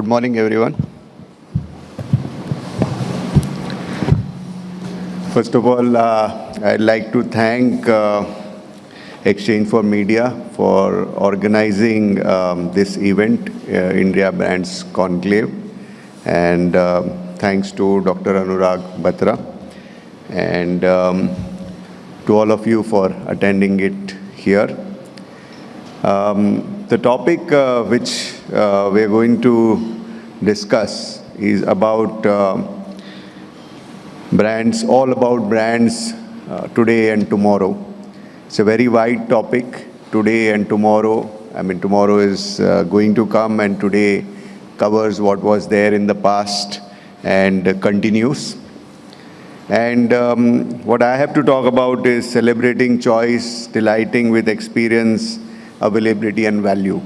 Good morning, everyone. First of all, uh, I'd like to thank uh, Exchange for Media for organizing um, this event, uh, India Brands Conclave. And thanks to Dr. Anurag Batra, and um, to all of you for attending it here. Um, the topic which we're going to discuss is about uh, brands, all about brands, uh, today and tomorrow. It's a very wide topic, today and tomorrow. I mean, tomorrow is uh, going to come, and today covers what was there in the past and continues. And um, what I have to talk about is celebrating choice, delighting with experience, availability, and value.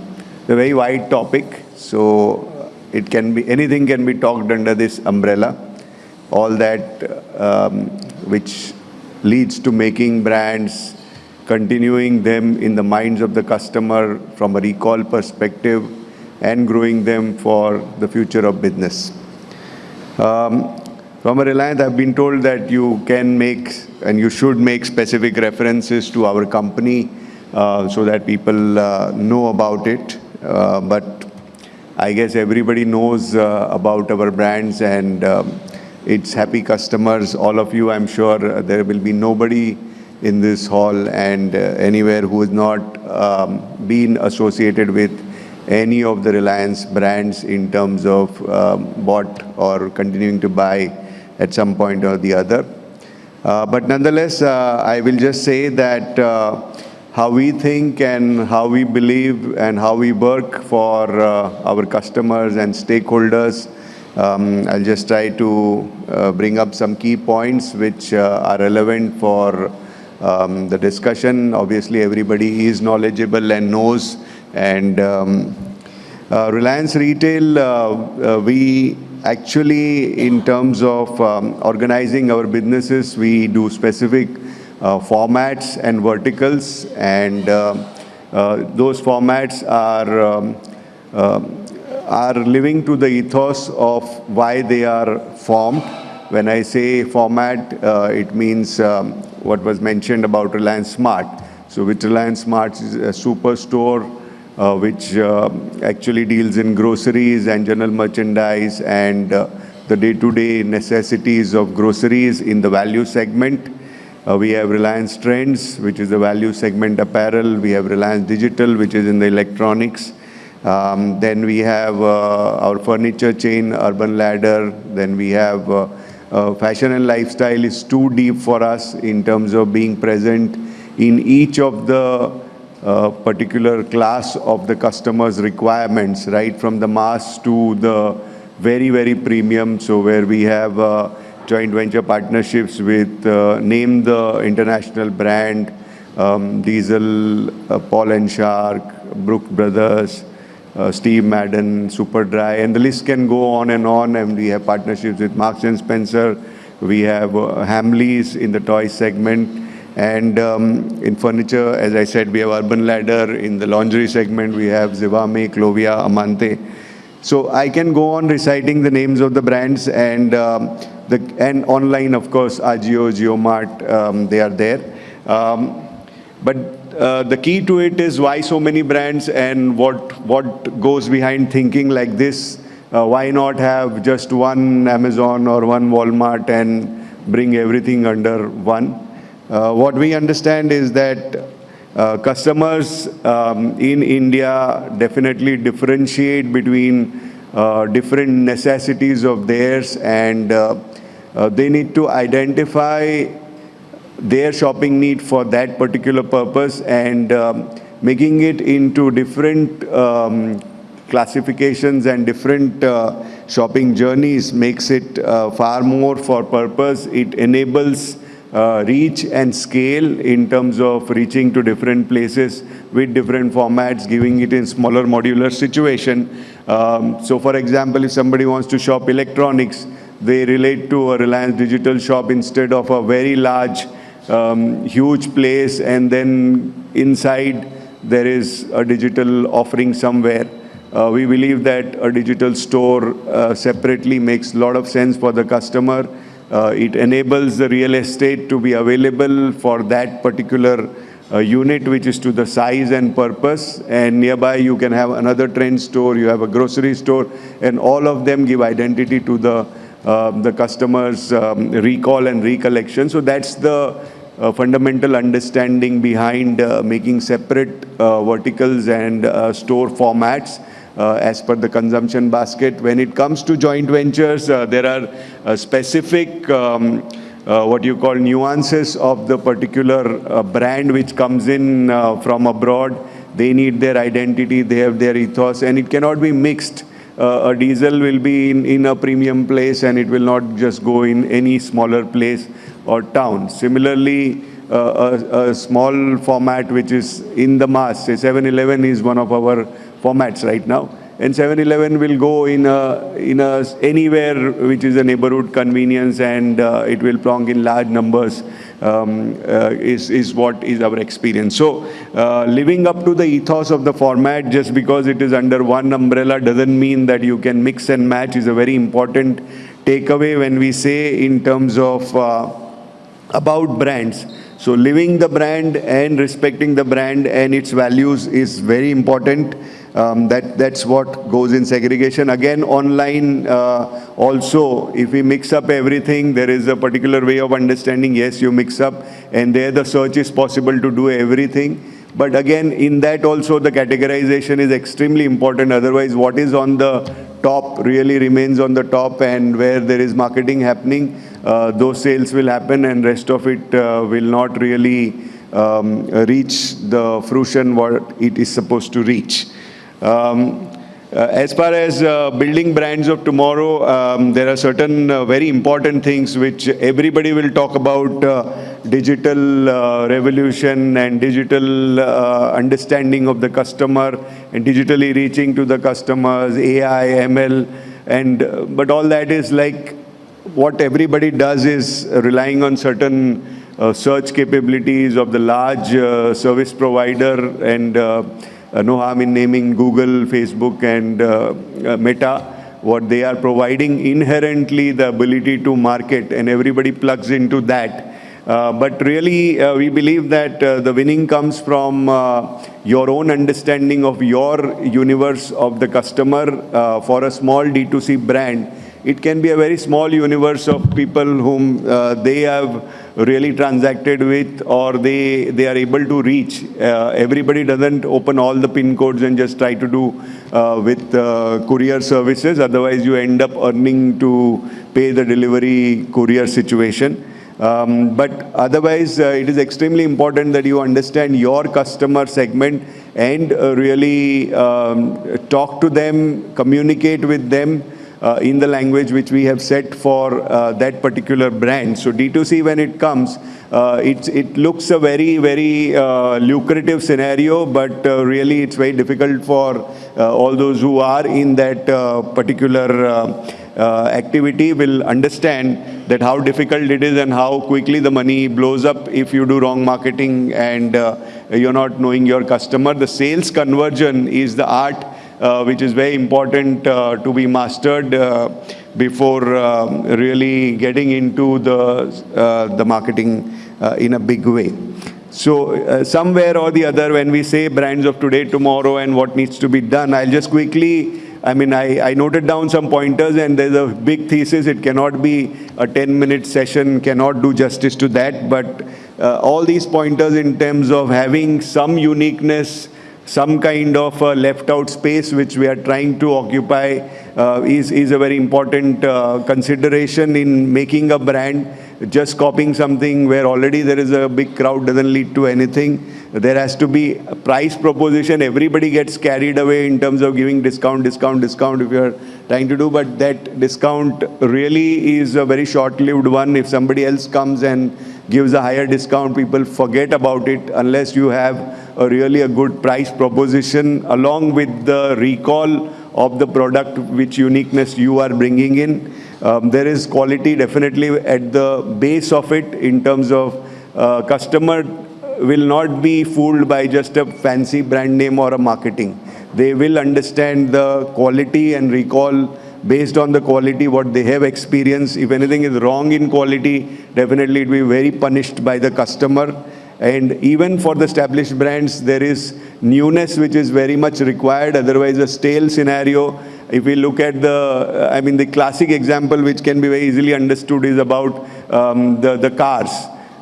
A very wide topic, so it can be anything can be talked under this umbrella. All that um, which leads to making brands, continuing them in the minds of the customer from a recall perspective, and growing them for the future of business. Um, from Reliance, I've been told that you can make, and you should make specific references to our company, uh, so that people uh, know about it. Uh, but I guess everybody knows uh, about our brands and um, its happy customers. All of you, I'm sure, uh, there will be nobody in this hall and uh, anywhere who has not um, been associated with any of the Reliance brands in terms of um, bought or continuing to buy at some point or the other. But nonetheless, I will just say that how we think and how we believe and how we work for uh, our customers and stakeholders, um, I'll just try to uh, bring up some key points which uh, are relevant for um, the discussion. Obviously, everybody is knowledgeable and knows. And um, Reliance Retail, we actually, in terms of um, organizing our businesses, we do specific Uh, formats and verticals. And uh, uh, those formats are um, are living to the ethos of why they are formed. When I say format, it means um, what was mentioned about Reliance Smart. So with Reliance Smart is a superstore, which actually deals in groceries and general merchandise and the day-to-day necessities of groceries in the value segment. Uh, we have Reliance Trends, which is the value segment apparel. We have Reliance Digital, which is in the electronics. Um, then we have uh, our furniture chain, Urban Ladder. Then we have uh, fashion and lifestyle is too deep for us in terms of being present in each of the particular class of the customer's requirements, right from the mass to the very, very premium. So where we have joint venture partnerships with uh, name the international brand, um, Diesel, uh, Paul & Shark, Brook Brothers, uh, Steve Madden, Superdry, and the list can go on and on. And we have partnerships with Marks & Spencer. We have Hamleys in the toy segment. And um, in furniture, as I said, we have Urban Ladder. In the lingerie segment, we have Zivame, Clovia, Amante. So I can go on reciting the names of the brands and um, and online, of course, Ajio, JioMart, um, they are there. Um, but uh, the key to it is why so many brands and what what goes behind thinking like this? Uh, why not have just one Amazon or one Walmart and bring everything under one? Uh, what we understand is that Uh, customers um, in India definitely differentiate between uh, different necessities of theirs, and uh, they need to identify their shopping need for that particular purpose. And um, making it into different um, classifications and different shopping journeys makes it far more for purpose. It enables reach and scale in terms of reaching to different places with different formats, giving it in smaller modular situation. So for example, if somebody wants to shop electronics, they relate to a Reliance Digital shop instead of a very large, huge place, and then inside there is a digital offering somewhere. Uh, we believe that a digital store uh, separately makes a lot of sense for the customer. Uh, it enables the real estate to be available for that particular uh, unit which is to the size and purpose and nearby you can have another trend store, you have a grocery store and all of them give identity to the, uh, the customer's um, recall and recollection. So that's the uh, fundamental understanding behind uh, making separate uh, verticals and store formats as per the consumption basket. When it comes to joint ventures, uh, there are specific um, what you call nuances of the particular brand which comes in from abroad. They need their identity, they have their ethos, and it cannot be mixed. Uh, a diesel will be in, in a premium place and it will not just go in any smaller place or town. Similarly, uh, a, a, small format which is in the mass, say 7-Eleven is one of our formats right now. And 7-Eleven will go in a, in a, anywhere which is a neighborhood convenience and uh, it will plonk in large numbers um, uh, is, is what is our experience. So uh, living up to the ethos of the format just because it is under one umbrella doesn't mean that you can mix and match is a very important takeaway when we say in terms of uh, about brands. So living the brand and respecting the brand and its values is very important. Um, that, that's what goes in segregation. Again, online uh, also, if we mix up everything, there is a particular way of understanding, yes, you mix up, and there the search is possible to do everything. But again, in that also the categorization is extremely important. Otherwise, what is on the top really remains on the top and where there is marketing happening, those sales will happen and rest of it uh, will not really um, reach the fruition what it is supposed to reach. Um, uh, as far as uh, building brands of tomorrow, um, there are certain uh, very important things which everybody will talk about uh, digital uh, revolution and digital uh, understanding of the customer and digitally reaching to the customers, AI, ML, and but all that is like what everybody does is relying on certain search capabilities of the large service provider and uh, no harm in naming Google, Facebook, and uh, uh, Meta. What they are providing inherently the ability to market, and everybody plugs into that. Uh, but really, uh, we believe that uh, the winning comes from your own understanding of your universe of the customer for a small D2C brand it can be a very small universe of people whom uh, they have really transacted with or they, they are able to reach. Uh, everybody doesn't open all the pin codes and just try to do uh, with uh, courier services. Otherwise, you end up earning to pay the delivery courier situation. Um, but otherwise, uh, it is extremely important that you understand your customer segment and uh, really um, talk to them, communicate with them, uh, in the language which we have set for uh, that particular brand. So D2C, when it comes, uh, it, it looks a very, very uh, lucrative scenario, but uh, really it's very difficult for uh, all those who are in that particular activity will understand that how difficult it is and how quickly the money blows up if you do wrong marketing and you're not knowing your customer. The sales conversion is the art which is very important uh, to be mastered uh, before um, really getting into the, the marketing in a big way. So uh, somewhere or the other, when we say brands of today, tomorrow, and what needs to be done, I'll just quickly, I mean, I, I noted down some pointers, and there's a big thesis. It cannot be a 10-minute session, cannot do justice to that. But uh, all these pointers in terms of having some uniqueness, some kind of left out space which we are trying to occupy uh, is, is a very important uh, consideration in making a brand. Just copying something where already there is a big crowd doesn't lead to anything. There has to be a price proposition. Everybody gets carried away in terms of giving discount, discount, discount if you're trying to do, but that discount really is a very short-lived one. If somebody else comes and gives a higher discount, people forget about it unless you have a really a good price proposition along with the recall of the product, which uniqueness you are bringing in. Um, there is quality definitely at the base of it in terms of uh, customer will not be fooled by just a fancy brand name or a marketing. they will understand the quality and recall based on the quality what they have experienced. If anything is wrong in quality, definitely it will be very punished by the customer. And even for the established brands, there is newness which is very much required. Otherwise, a stale scenario. If we look at the, I mean, the classic example which can be very easily understood is about um, the, the cars.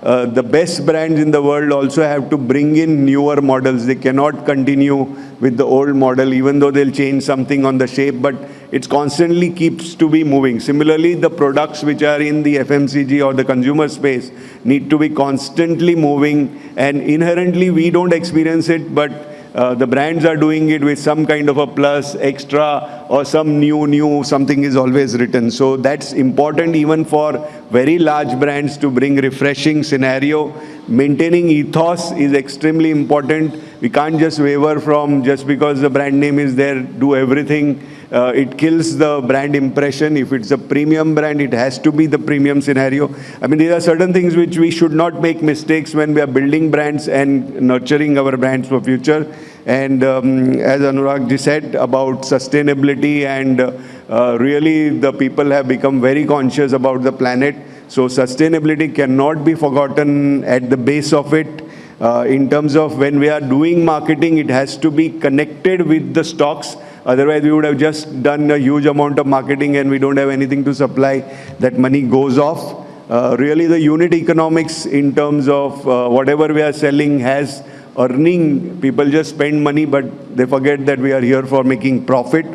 Uh, the best brands in the world also have to bring in newer models. They cannot continue with the old model, even though they'll change something on the shape, but it constantly keeps to be moving. Similarly, the products which are in the FMCG or the consumer space need to be constantly moving, and inherently we don't experience it, but uh, the brands are doing it with some kind of a plus, extra, or some new, new, something is always written. So that's important even for very large brands to bring refreshing scenario. Maintaining ethos is extremely important. We can't just waver from just because the brand name is there, do everything uh, it kills the brand impression. If it's a premium brand, it has to be the premium scenario. I mean, there are certain things which we should not make mistakes when we are building brands and nurturing our brands for future. And um, as Anurag ji said about sustainability and uh, really the people have become very conscious about the planet. So sustainability cannot be forgotten at the base of it. Uh, in terms of when we are doing marketing, it has to be connected with the stocks Otherwise, we would have just done a huge amount of marketing and we don't have anything to supply. That money goes off. Uh, really, the unit economics in terms of uh, whatever we are selling has earning. People just spend money, but they forget that we are here for making profit.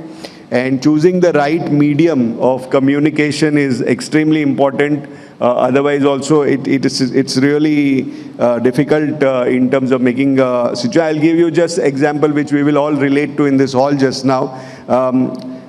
And choosing the right medium of communication is extremely important. Uh, otherwise, also, it, it is, it's really uh, difficult uh, in terms of making a situation. I'll give you just example which we will all relate to in this hall just now. Um,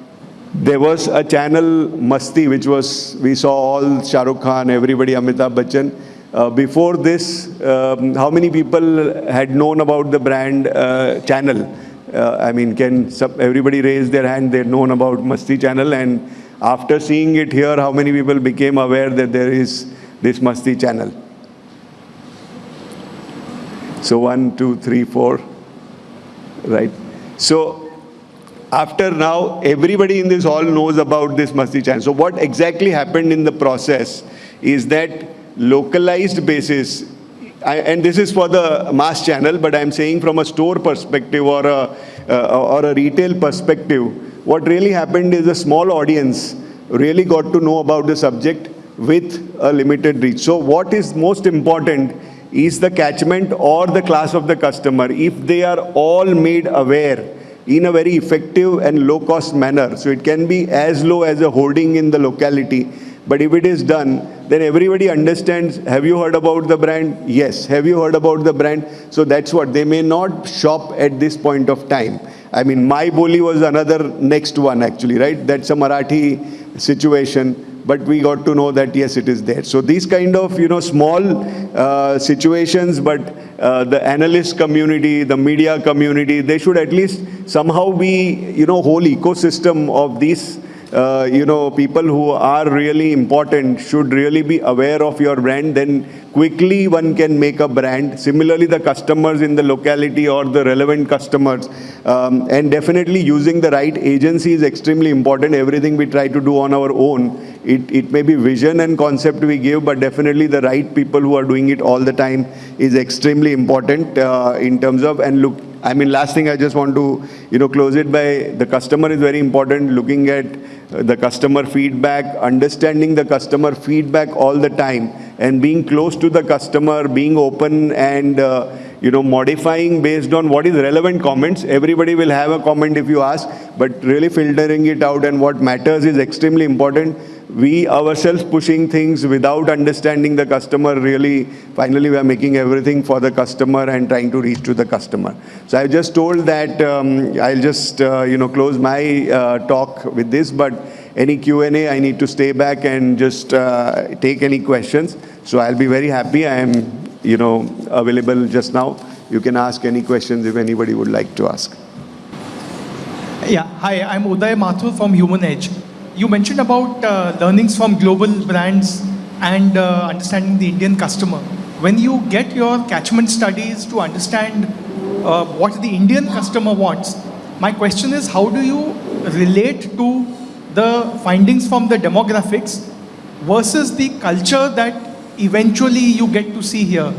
there was a channel Masti which was, we saw all Shah Rukh Khan, everybody, Amitabh Bachchan. Uh, before this, um, how many people had known about the brand uh, channel? Uh, I mean, can everybody raise their hand? They've known about Masti channel, and after seeing it here, how many people became aware that there is this Masti channel? So one, two, three, four, right? So after now, everybody in this hall knows about this Masti channel. So what exactly happened in the process is that localized basis I, and this is for the mass channel, but I'm saying from a store perspective or a, uh, or a retail perspective, what really happened is a small audience really got to know about the subject with a limited reach. So what is most important is the catchment or the class of the customer. If they are all made aware in a very effective and low cost manner, so it can be as low as a hoarding in the locality, but if it is done, then everybody understands, have you heard about the brand? Yes. Have you heard about the brand? So that's what, they may not shop at this point of time. I mean, My Boli was another next one actually, right? That's a Marathi situation, but we got to know that yes, it is there. So these kind of, you know, small uh, situations, but uh, the analyst community, the media community, they should at least somehow be, you know, whole ecosystem of these uh, you know, people who are really important should really be aware of your brand, then quickly one can make a brand. Similarly, the customers in the locality or the relevant customers. Um, and definitely using the right agency is extremely important. Everything we try to do on our own, it, it may be vision and concept we give, but definitely the right people who are doing it all the time is extremely important uh, in terms of, and look, I mean, last thing I just want to, you know, close it by the customer is very important, looking at uh, the customer feedback, understanding the customer feedback all the time and being close to the customer, being open and, uh, you know, modifying based on what is relevant comments. Everybody will have a comment if you ask, but really filtering it out and what matters is extremely important we ourselves pushing things without understanding the customer really, finally we are making everything for the customer and trying to reach to the customer. So I just told that um, I'll just, uh, you know, close my uh, talk with this, but any Q&A, I need to stay back and just uh, take any questions. So I'll be very happy. I am, you know, available just now. You can ask any questions if anybody would like to ask. Yeah, hi, I'm Uday Mathur from Human Edge you mentioned about uh, learnings from global brands and uh, understanding the Indian customer. When you get your catchment studies to understand uh, what the Indian customer wants, My question is, how do you relate to the findings from the demographics versus the culture that eventually you get to see here?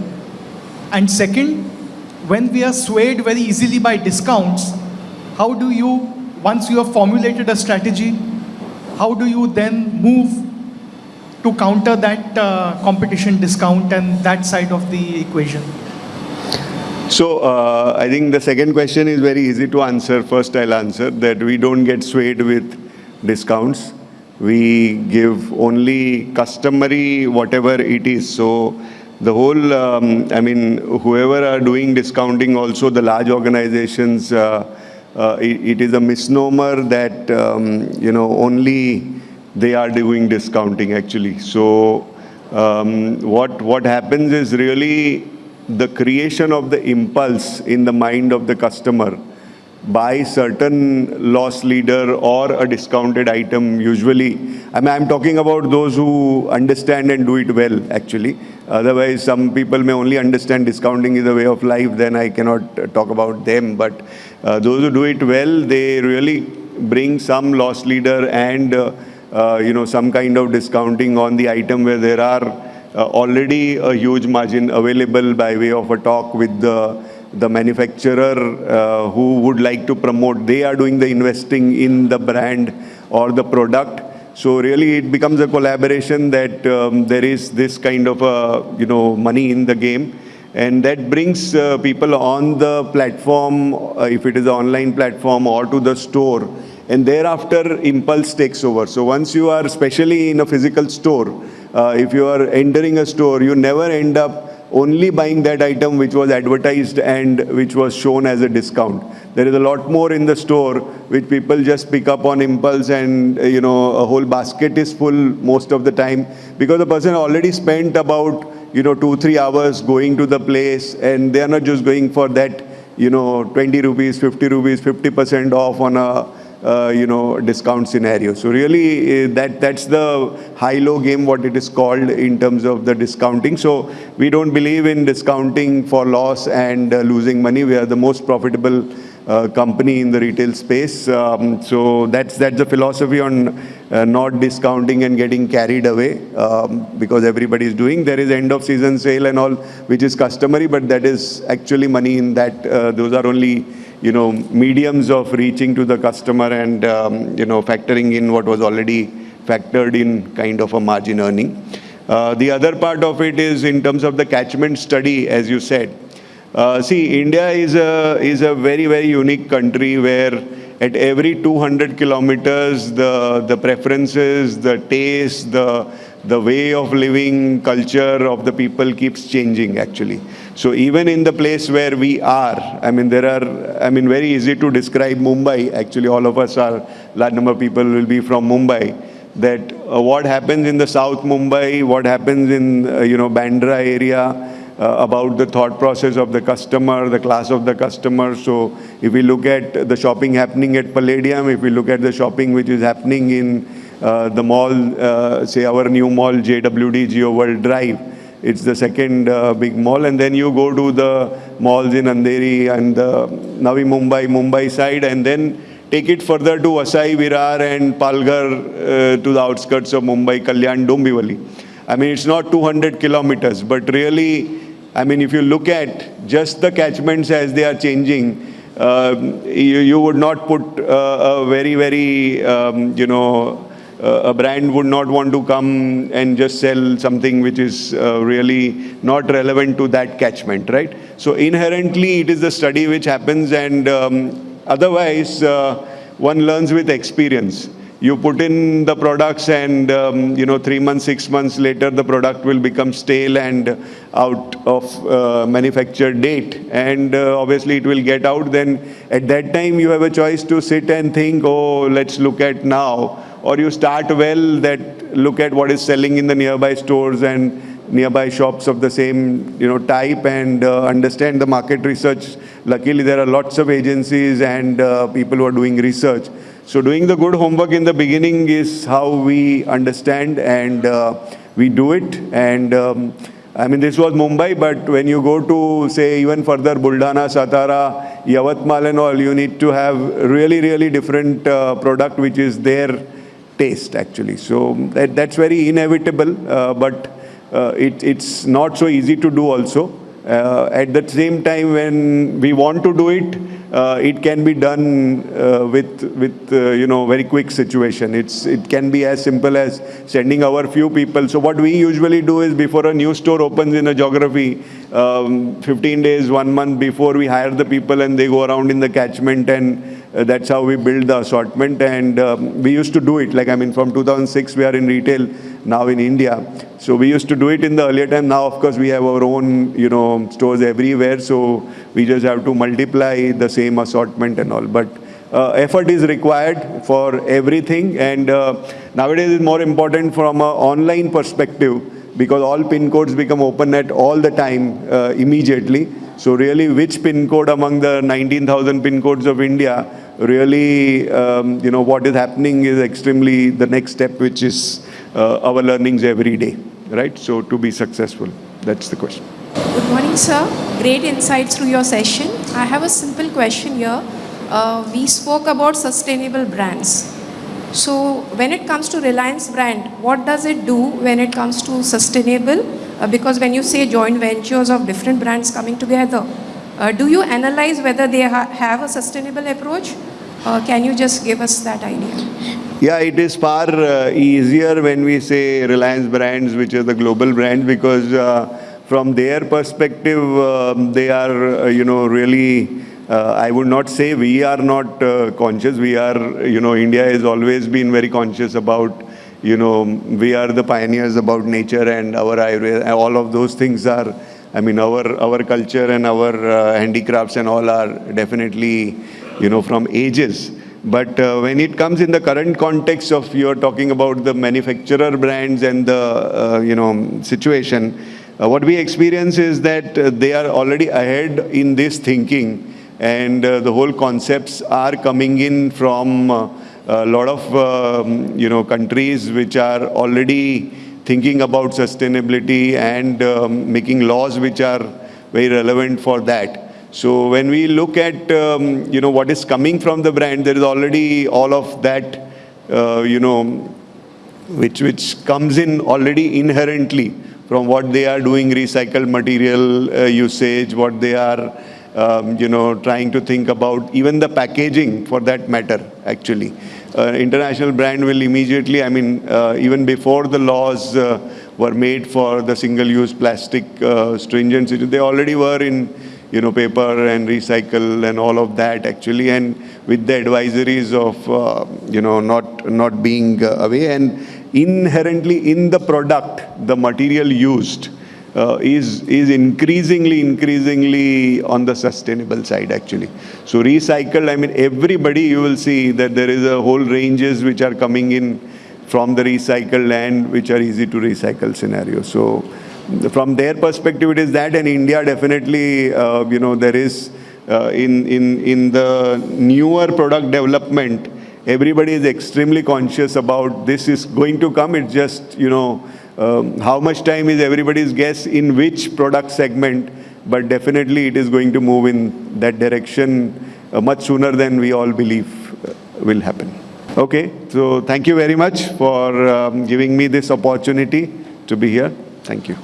And second, when we are swayed very easily by discounts, how do you, once you have formulated a strategy, how do you then move to counter that uh, competition discount and that side of the equation? So uh, I think the second question is very easy to answer. First, I'll answer that we don't get swayed with discounts. We give only customary whatever it is. So the whole, um, I mean, whoever are doing discounting, also the large organizations, uh, it, it is a misnomer that um, you know only they are doing discounting actually. So um, what what happens is really the creation of the impulse in the mind of the customer by certain loss leader or a discounted item usually. I mean, I'm talking about those who understand and do it well actually. Otherwise, some people may only understand discounting is a way of life, then I cannot talk about them. But uh, those who do it well, they really bring some loss leader and uh, uh, you know some kind of discounting on the item where there are uh, already a huge margin available by way of a talk with the the manufacturer uh, who would like to promote, they are doing the investing in the brand or the product. So really it becomes a collaboration that um, there is this kind of a, you know, money in the game. And that brings uh, people on the platform, uh, if it is an online platform or to the store. And thereafter impulse takes over. So once you are, especially in a physical store, uh, if you are entering a store, you never end up only buying that item which was advertised and which was shown as a discount. There is a lot more in the store which people just pick up on impulse and you know a whole basket is full most of the time because the person already spent about you know two three hours going to the place and they are not just going for that you know 20 rupees 50 rupees 50% off on a uh, you know, discount scenario. So really, uh, that that's the high-low game, what it is called in terms of the discounting. So we don't believe in discounting for loss and uh, losing money. We are the most profitable uh, company in the retail space. Um, so that's that's the philosophy on uh, not discounting and getting carried away um, because everybody is doing. There is end of season sale and all, which is customary, but that is actually money in that. Those are only you know, mediums of reaching to the customer and, um, you know, factoring in what was already factored in kind of a margin earning. Uh, the other part of it is in terms of the catchment study, as you said. Uh, see, India is a, is a very, very unique country where at every 200 kilometers, the, the preferences, the taste, the, the way of living culture of the people keeps changing actually. So even in the place where we are, I mean, there are, I mean, very easy to describe Mumbai. Actually, all of us are, large number of people will be from Mumbai. That uh, what happens in the South Mumbai, what happens in, uh, you know, Bandra area, uh, about the thought process of the customer, the class of the customer. So if we look at the shopping happening at Palladium, if we look at the shopping which is happening in uh, the mall, uh, say our new mall, JWD, Jio World Drive, it's the second uh, big mall. And then you go to the malls in Andheri and Navi Mumbai, Mumbai side, and then take it further to Vasai, Virar and Palghar uh, to the outskirts of Mumbai, Kalyan, Dombivli. I mean, it's not 200 kilometers, but really, I mean, if you look at just the catchments as they are changing, uh, you, you, would not put uh, a very, very, um, you know, a brand would not want to come and just sell something which is uh, really not relevant to that catchment, right? So inherently, it is the study which happens and um, otherwise, uh, one learns with experience. You put in the products and, um, you know, three months, six months later, the product will become stale and out of uh, manufacture date. And uh, obviously, it will get out. Then at that time, you have a choice to sit and think, oh, let's look at now or you start well that look at what is selling in the nearby stores and nearby shops of the same you know type and uh, understand the market research. Luckily there are lots of agencies and uh, people who are doing research. So doing the good homework in the beginning is how we understand and uh, we do it. And um, I mean, this was Mumbai, but when you go to, say, even further, Buldhana, Satara, Yavatmal and all, you need to have really, really different uh, product which is their taste, actually. So that, that's very inevitable, uh, but uh, it, it's not so easy to do also. Uh, at the same time, when we want to do it, uh, it can be done uh, with, with uh, you know, very quick situation. It's, it can be as simple as sending our few people. So what we usually do is before a new store opens in a geography, um, 15 days, one month before we hire the people and they go around in the catchment and uh, that's how we build the assortment and um, we used to do it. Like I mean from 2006 we are in retail now in India. So we used to do it in the earlier time. Now of course we have our own you know stores everywhere. So we just have to multiply the same assortment and all. But uh, effort is required for everything. And uh, nowadays it's more important from an online perspective because all pin codes become open at all the time uh, immediately so really, which pin code among the 19,000 pin codes of India, really, um, you know, what is happening is extremely the next step, which is uh, our learnings every day, right? So to be successful, that's the question. Good morning, sir. Great insights through your session. I have a simple question here. Uh, we spoke about sustainable brands. So when it comes to Reliance brand, what does it do when it comes to sustainable? Uh, because when you say joint ventures of different brands coming together, uh, do you analyze whether they ha have a sustainable approach? Uh, can you just give us that idea? Yeah, it is far uh, easier when we say Reliance brands, which are the global brands, because uh, from their perspective, um, they are, uh, you know, really, uh, I would not say we are not conscious. We are, you know, India has always been very conscious about, you know, we are the pioneers about nature and our Ayurveda, all of those things are, I mean, our, our culture and our uh, handicrafts and all are definitely, you know, from ages. But uh, when it comes in the current context of you're talking about the manufacturer brands and the, uh, you know, situation, uh, what we experience is that uh, they are already ahead in this thinking and uh, the whole concepts are coming in from a lot of, um, you know, countries which are already thinking about sustainability and um, making laws which are very relevant for that. So when we look at, um, you know, what is coming from the brand, there is already all of that, uh, you know, which, which comes in already inherently from what they are doing, recycled material uh, usage, what they are, um, you know, trying to think about, even the packaging for that matter, actually. Uh, international brand will immediately, I mean, uh, even before the laws uh, were made for the single-use plastic uh, stringent, they already were in you know, paper and recycle and all of that actually, and with the advisories of, uh, you know, not, not being uh, away. And inherently in the product, the material used uh, is, is increasingly, increasingly on the sustainable side actually. So recycled, I mean, everybody you will see that there is a whole ranges which are coming in from the recycled land which are easy to recycle scenario. So from their perspective, it is that, and India definitely, uh, you know, there is uh, in in in the newer product development, everybody is extremely conscious about this is going to come. It's just you know um, how much time is everybody's guess in which product segment, but definitely it is going to move in that direction uh, much sooner than we all believe uh, will happen. Okay, so thank you very much for um, giving me this opportunity to be here. Thank you.